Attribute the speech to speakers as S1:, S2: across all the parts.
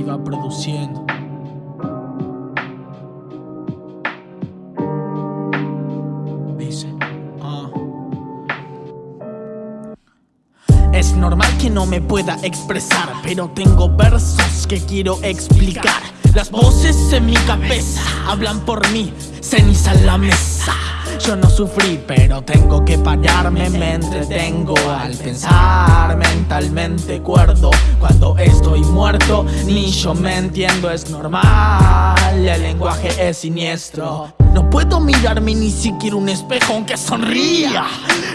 S1: Iba produciendo. Dice, ah. Es normal que no me pueda expresar, pero tengo versos que quiero explicar. Las voces en mi cabeza hablan por mí, ceniza en la mesa. Yo no sufrí, pero tengo que pararme, me entretengo al pensar mentalmente cuerdo. Cuando estoy muerto, ni yo me entiendo, es normal, el lenguaje es siniestro. No puedo mirarme ni siquiera un espejo aunque sonría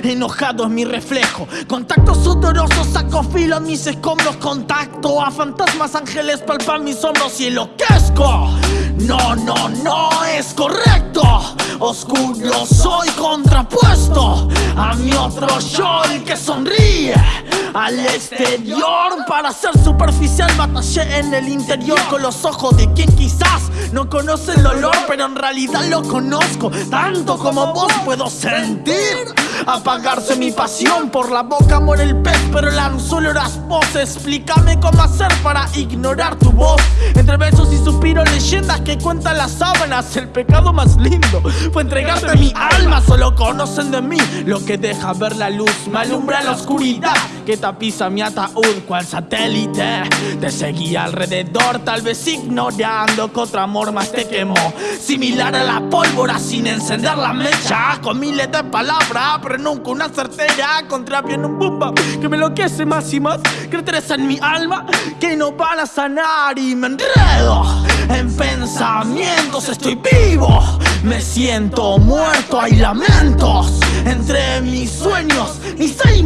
S1: Enojado es mi reflejo Contactos sudorosos, saco filo en mis escombros Contacto a fantasmas, ángeles palpan mis hombros y enloquezco No, no, no es correcto. Oscuro soy contrapuesto A mi otro yo el que sonríe al exterior Para ser superficial. Batallé en el interior Con los ojos de quien quizás no conoce el dolor Pero en realidad lo conozco. Tanto como vos puedo sentir Apagarse mi pasión Por la boca muere el pez Pero el anzuelo eras vos Explícame cómo hacer para ignorar tu voz. Entre besos y suspiros leyendas que cuentan las sábanas. El pecado más lindo fue entregarte mi alma. Solo conocen de mí lo que deja ver la luz. Me alumbra la oscuridad que tapiza mi ataúd. Cual satélite Te seguía alrededor tal vez ignorando que otro amor más te quemó. Similar a la pólvora sin encender la mecha. Con miles de palabras nunca una certera Contra bien un bumba que me enloquece más y más Cráteres en mi alma que no van a sanar Y me enredo en pensamientos Estoy vivo, me siento muerto Hay lamentos entre mis sueños Ni se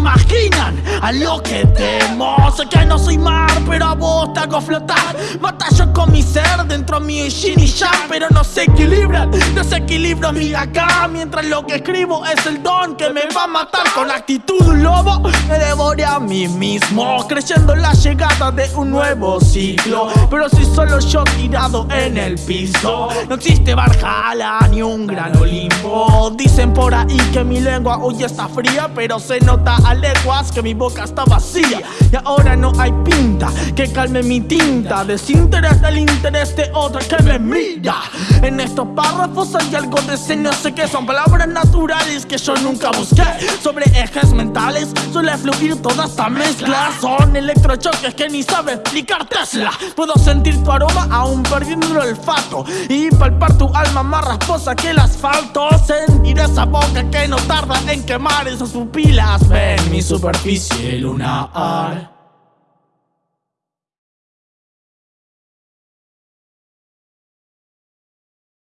S1: a lo que temo. Sé que no soy mar, pero a vos te hago flotar. Batallo con mi ser dentro mío y Shin y ya Pero no se equilibran, desequilibro mi acá. Mientras lo que escribo es el don que me va a matar. Con actitud un lobo me devoré a mí mismo. Creyendo la llegada de un nuevo ciclo. Pero si solo yo tirado en el piso. No existe Barjala ni un gran Olimpo. Dicen por ahí que mi lengua hoy está fría Pero se nota a leguas que mi boca está vacía. Y ahora no hay pinta que calme mi tinta. Desinterés del interés de otra que me mira. En estos párrafos hay algo de ese no sé qué Son palabras naturales que yo nunca busqué. Sobre ejes mentales suele fluir toda esta mezcla. Son electrochoques que ni sabe explicar Tesla. Puedo sentir tu aroma aún perdiendo el olfato. Y palpar tu alma más rasposa que el asfalto. Sentir esa boca que no tarda en quemar esas pupilas. Ven mi superficie lunar